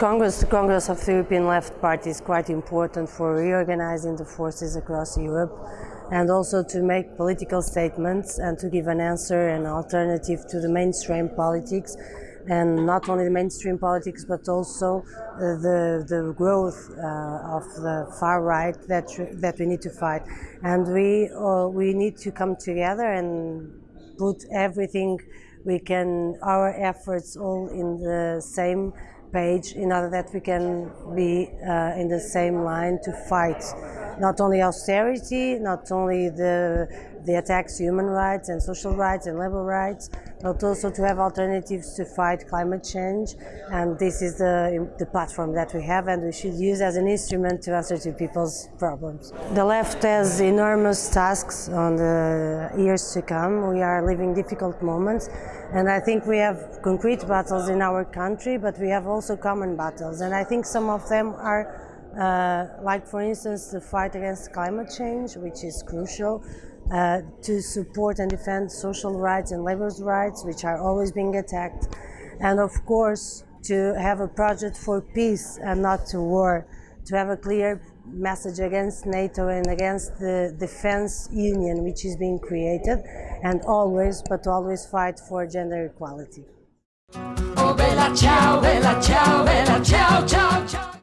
Congress, the Congress of the European Left Party is quite important for reorganizing the forces across Europe and also to make political statements and to give an answer and alternative to the mainstream politics and not only the mainstream politics but also uh, the, the growth uh, of the far right that, that we need to fight. And we, uh, we need to come together and put everything we can, our efforts all in the same page in order that we can be uh, in the same line to fight not only austerity, not only the, the attacks human rights and social rights and labor rights, but also to have alternatives to fight climate change. And this is the, the platform that we have and we should use as an instrument to answer to people's problems. The left has enormous tasks on the years to come. We are living difficult moments and I think we have concrete battles in our country, but we have also common battles. And I think some of them are uh, like for instance the fight against climate change, which is crucial, uh, to support and defend social rights and labor rights, which are always being attacked, and of course to have a project for peace and not to war, to have a clear message against NATO and against the defense union which is being created, and always, but always fight for gender equality.